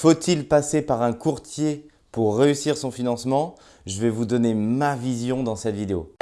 Faut-il passer par un courtier pour réussir son financement? Je vais vous donner ma vision dans cette vidéo.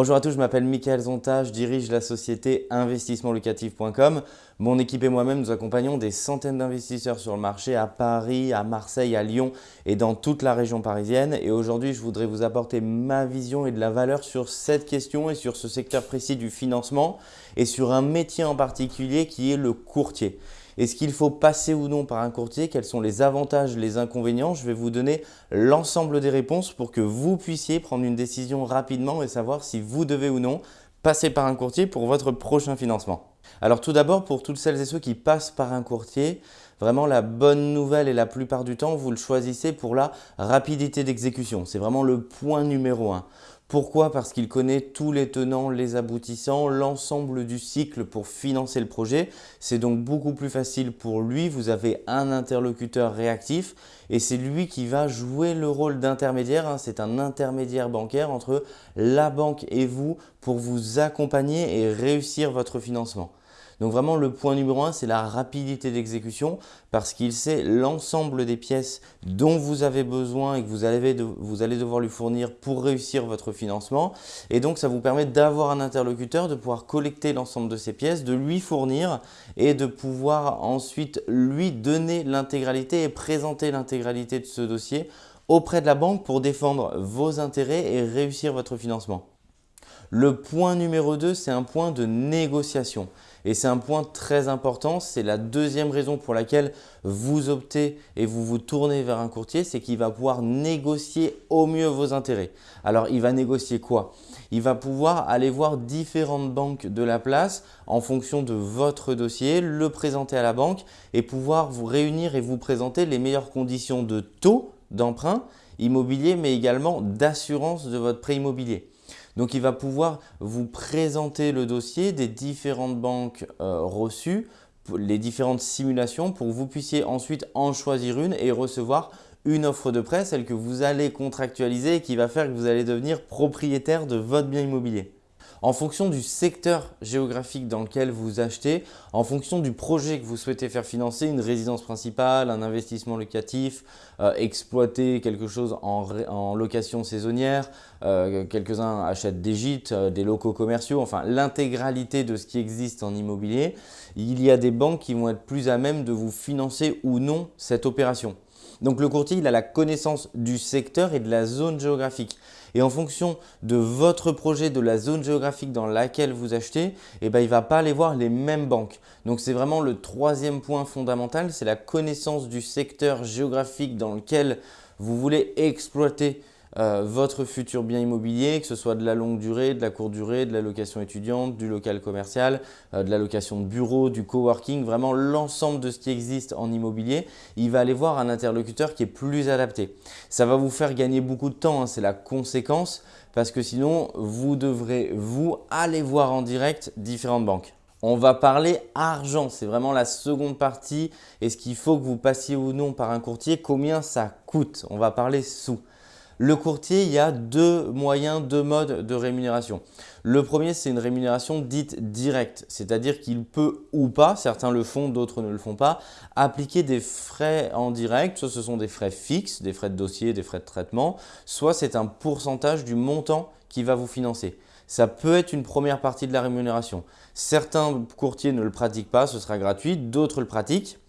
Bonjour à tous, je m'appelle Michael Zonta, je dirige la société investissementlocatif.com. Mon équipe et moi-même, nous accompagnons des centaines d'investisseurs sur le marché à Paris, à Marseille, à Lyon et dans toute la région parisienne. Et aujourd'hui, je voudrais vous apporter ma vision et de la valeur sur cette question et sur ce secteur précis du financement et sur un métier en particulier qui est le courtier. Est-ce qu'il faut passer ou non par un courtier? Quels sont les avantages, les inconvénients? Je vais vous donner l'ensemble des réponses pour que vous puissiez prendre une décision rapidement et savoir si vous devez ou non passer par un courtier pour votre prochain financement. Alors tout d'abord, pour toutes celles et ceux qui passent par un courtier, vraiment la bonne nouvelle et la plupart du temps, vous le choisissez pour la rapidité d'exécution. C'est vraiment le point numéro un. Pourquoi? Parce qu'il connaît tous les tenants, les aboutissants, l'ensemble du cycle pour financer le projet. C'est donc beaucoup plus facile pour lui. Vous avez un interlocuteur réactif et c'est lui qui va jouer le rôle d'intermédiaire. Hein. C'est un intermédiaire bancaire entre la banque et vous pour vous accompagner et réussir votre financement. Donc vraiment le point numéro un, c'est la rapidité d'exécution parce qu'il sait l'ensemble des pièces dont vous avez besoin et que vous allez, devoir lui fournir pour réussir votre financement. Et donc ça vous permet d'avoir un interlocuteur, de pouvoir collecter l'ensemble de ces pièces, de lui fournir et de pouvoir ensuite lui donner l'intégralité et présenter l'intégralité de ce dossier auprès de la banque pour défendre vos intérêts et réussir votre financement. Le point numéro 2, c'est un point de négociation. Et c'est un point très important, c'est la deuxième raison pour laquelle vous optez et vous vous tournez vers un courtier, c'est qu'il va pouvoir négocier au mieux vos intérêts. Alors, il va négocier quoi? Il va pouvoir aller voir différentes banques de la place en fonction de votre dossier, le présenter à la banque et pouvoir vous réunir et vous présenter les meilleures conditions de taux d'emprunt immobilier, mais également d'assurance de votre prêt immobilier. Donc, il va pouvoir vous présenter le dossier des différentes banques euh, reçues, les différentes simulations pour que vous puissiez ensuite en choisir une et recevoir une offre de prêt, celle que vous allez contractualiser et qui va faire que vous allez devenir propriétaire de votre bien immobilier en fonction du secteur géographique dans lequel vous achetez, en fonction du projet que vous souhaitez faire financer, une résidence principale, un investissement locatif, euh, exploiter quelque chose en, location saisonnière, euh, quelques-uns achètent des gîtes, euh, des locaux commerciaux, enfin l'intégralité de ce qui existe en immobilier, il y a des banques qui vont être plus à même de vous financer ou non cette opération. Donc le courtier, il a la connaissance du secteur et de la zone géographique. Et en fonction de votre projet, de la zone géographique dans laquelle vous achetez, eh ben, il ne va pas aller voir les mêmes banques. Donc c'est vraiment le troisième point fondamental, c'est la connaissance du secteur géographique dans lequel vous voulez exploiter euh, votre futur bien immobilier, que ce soit de la longue durée, de la courte durée, de la location étudiante, du local commercial, euh, de la location de bureau, du coworking, vraiment l'ensemble de ce qui existe en immobilier, il va aller voir un interlocuteur qui est plus adapté. Ça va vous faire gagner beaucoup de temps, hein, c'est la conséquence parce que sinon vous devrez vous aller voir en direct différentes banques. On va parler argent, c'est vraiment la seconde partie. Est-ce qu'il faut que vous passiez ou non par un courtier? Combien ça coûte? On va parler sous. Le courtier, il y a deux moyens, deux modes de rémunération. Le premier, c'est une rémunération dite directe, c'est-à-dire qu'il peut ou pas, certains le font, d'autres ne le font pas, appliquer des frais en direct, soit ce sont des frais fixes, des frais de dossier, des frais de traitement, soit c'est un pourcentage du montant qui va vous financer. Ça peut être une première partie de la rémunération. Certains courtiers ne le pratiquent pas, ce sera gratuit, d'autres le pratiquent.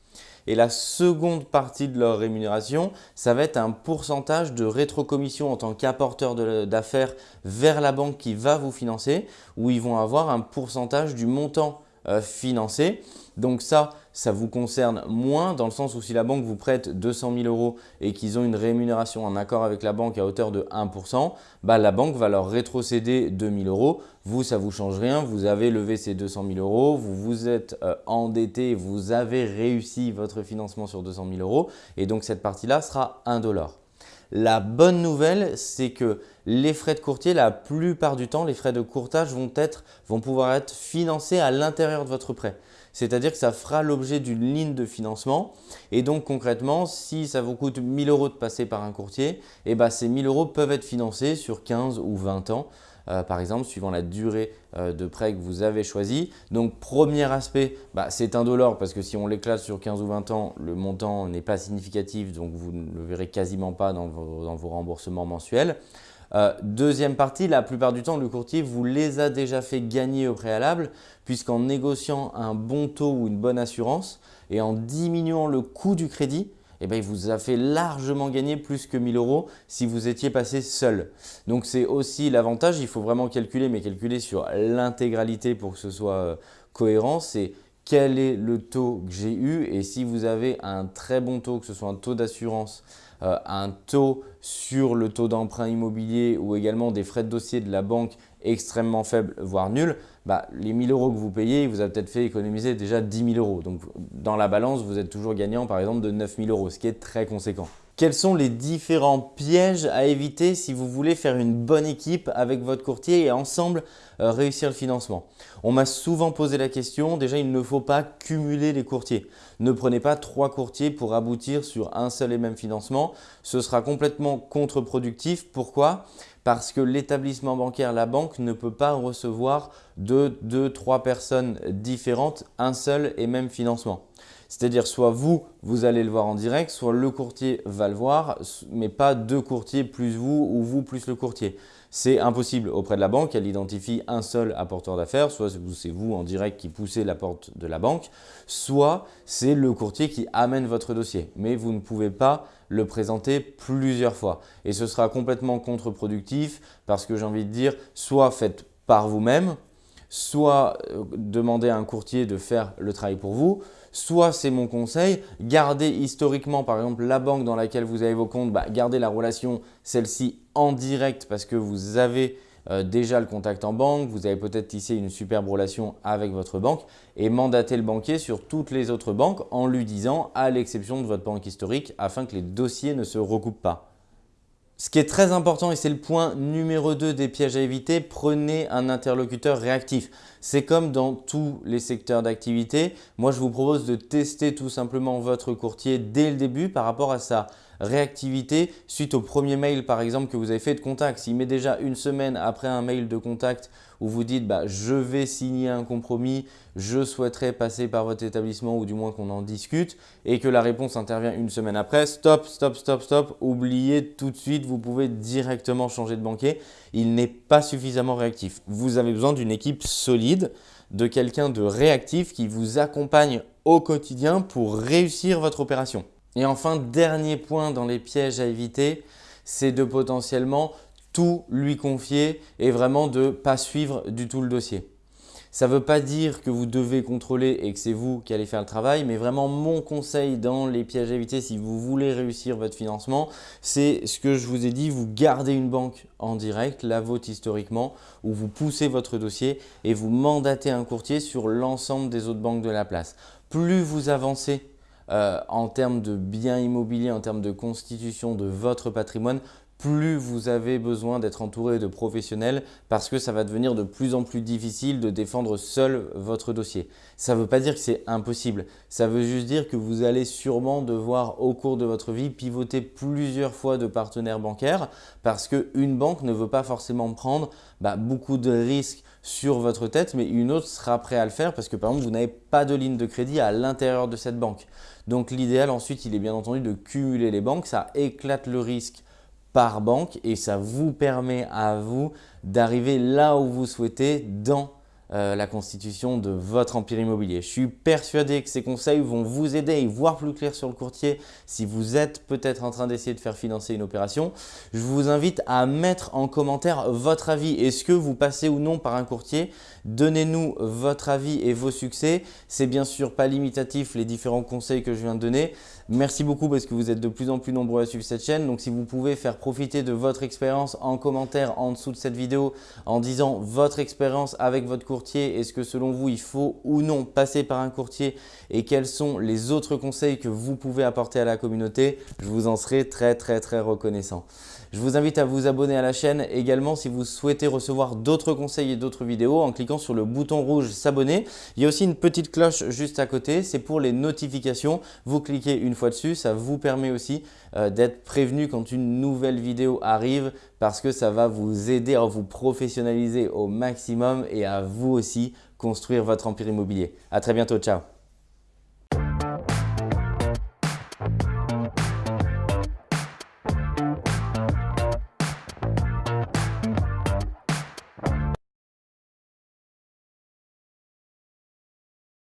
Et la seconde partie de leur rémunération, ça va être un pourcentage de rétrocommission en tant qu'apporteur d'affaires vers la banque qui va vous financer, où ils vont avoir un pourcentage du montant euh, financé. Donc ça, ça vous concerne moins dans le sens où si la banque vous prête 200 000 euros et qu'ils ont une rémunération en accord avec la banque à hauteur de 1%, bah, la banque va leur rétrocéder 2 000 euros. Vous, ça ne vous change rien. Vous avez levé ces 200 000 euros, vous vous êtes euh, endetté, vous avez réussi votre financement sur 200 000 euros et donc cette partie-là sera 1 dollar. La bonne nouvelle, c'est que les frais de courtier, la plupart du temps, les frais de courtage vont, pouvoir être financés à l'intérieur de votre prêt. C'est-à-dire que ça fera l'objet d'une ligne de financement. Et donc concrètement, si ça vous coûte 1000 euros de passer par un courtier, eh ben, ces 1000 euros peuvent être financés sur 15 ou 20 ans. Euh, par exemple, suivant la durée euh, de prêt que vous avez choisi. Donc, premier aspect, bah, c'est indolore parce que si on l'éclate sur 15 ou 20 ans, le montant n'est pas significatif, donc vous ne le verrez quasiment pas dans vos, remboursements mensuels. Euh, deuxième partie, la plupart du temps, le courtier vous les a déjà fait gagner au préalable puisqu'en négociant un bon taux ou une bonne assurance et en diminuant le coût du crédit, eh ben, il vous a fait largement gagner plus que 1000 euros si vous étiez passé seul. Donc c'est aussi l'avantage, il faut vraiment calculer, mais calculer sur l'intégralité pour que ce soit euh, cohérent, c'est quel est le taux que j'ai eu et si vous avez un très bon taux, que ce soit un taux d'assurance, un taux sur le taux d'emprunt immobilier ou également des frais de dossier de la banque extrêmement faibles, voire nuls, bah, les 1000 euros que vous payez, vous avez peut-être fait économiser déjà 10 000 euros. Donc dans la balance, vous êtes toujours gagnant par exemple de 9 000 euros, ce qui est très conséquent. Quels sont les différents pièges à éviter si vous voulez faire une bonne équipe avec votre courtier et ensemble euh, réussir le financement? On m'a souvent posé la question, déjà il ne faut pas cumuler les courtiers. Ne prenez pas trois courtiers pour aboutir sur un seul et même financement. Ce sera complètement contre-productif. Pourquoi? Parce que l'établissement bancaire, la banque, ne peut pas recevoir de deux, trois personnes différentes un seul et même financement. C'est-à-dire soit vous, vous allez le voir en direct, soit le courtier va le voir, mais pas deux courtiers plus vous ou vous plus le courtier. C'est impossible auprès de la banque, elle identifie un seul apporteur d'affaires, soit c'est vous en direct qui poussez la porte de la banque, soit c'est le courtier qui amène votre dossier. Mais vous ne pouvez pas le présenter plusieurs fois. Et ce sera complètement contre-productif parce que j'ai envie de dire, soit faites par vous-même, soit euh, demandez à un courtier de faire le travail pour vous, soit c'est mon conseil, gardez historiquement par exemple la banque dans laquelle vous avez vos comptes, bah, gardez la relation celle-ci en direct parce que vous avez euh, déjà le contact en banque, vous avez peut-être tissé une superbe relation avec votre banque et mandatez le banquier sur toutes les autres banques en lui disant à l'exception de votre banque historique afin que les dossiers ne se recoupent pas. Ce qui est très important et c'est le point numéro 2 des pièges à éviter, prenez un interlocuteur réactif. C'est comme dans tous les secteurs d'activité. Moi, je vous propose de tester tout simplement votre courtier dès le début par rapport à sa réactivité suite au premier mail par exemple que vous avez fait de contact. S'il met déjà une semaine après un mail de contact où vous dites bah, je vais signer un compromis, je souhaiterais passer par votre établissement ou du moins qu'on en discute et que la réponse intervient une semaine après, stop, stop, stop, stop, oubliez tout de suite, vous pouvez directement changer de banquier. Il n'est pas suffisamment réactif. Vous avez besoin d'une équipe solide, de quelqu'un de réactif qui vous accompagne au quotidien pour réussir votre opération. Et enfin, dernier point dans les pièges à éviter, c'est de potentiellement tout lui confier et vraiment de ne pas suivre du tout le dossier. Ça ne veut pas dire que vous devez contrôler et que c'est vous qui allez faire le travail, mais vraiment mon conseil dans les pièges à éviter si vous voulez réussir votre financement, c'est ce que je vous ai dit, vous gardez une banque en direct, la vôtre historiquement, où vous poussez votre dossier et vous mandatez un courtier sur l'ensemble des autres banques de la place. Plus vous avancez euh, en termes de biens immobiliers, en termes de constitution de votre patrimoine, plus vous avez besoin d'être entouré de professionnels parce que ça va devenir de plus en plus difficile de défendre seul votre dossier. Ça ne veut pas dire que c'est impossible, ça veut juste dire que vous allez sûrement devoir au cours de votre vie pivoter plusieurs fois de partenaires bancaires parce qu'une banque ne veut pas forcément prendre bah, beaucoup de risques sur votre tête, mais une autre sera prête à le faire parce que par exemple, vous n'avez pas de ligne de crédit à l'intérieur de cette banque. Donc l'idéal ensuite, il est bien entendu de cumuler les banques, ça éclate le risque par banque et ça vous permet à vous d'arriver là où vous souhaitez dans euh, la constitution de votre empire immobilier. Je suis persuadé que ces conseils vont vous aider à y voir plus clair sur le courtier si vous êtes peut-être en train d'essayer de faire financer une opération. Je vous invite à mettre en commentaire votre avis. Est-ce que vous passez ou non par un courtier Donnez-nous votre avis et vos succès. C'est bien sûr pas limitatif les différents conseils que je viens de donner, Merci beaucoup parce que vous êtes de plus en plus nombreux à suivre cette chaîne. Donc si vous pouvez faire profiter de votre expérience en commentaire en dessous de cette vidéo en disant votre expérience avec votre courtier, est-ce que selon vous il faut ou non passer par un courtier et quels sont les autres conseils que vous pouvez apporter à la communauté, je vous en serai très très très reconnaissant. Je vous invite à vous abonner à la chaîne également si vous souhaitez recevoir d'autres conseils et d'autres vidéos en sur le bouton rouge s'abonner. Il y a aussi une petite cloche juste à côté, c'est pour les notifications. Vous cliquez une fois dessus, ça vous permet aussi euh, d'être prévenu quand une nouvelle vidéo arrive parce que ça va vous aider à vous professionnaliser au maximum et à vous aussi construire votre empire immobilier. À très bientôt, ciao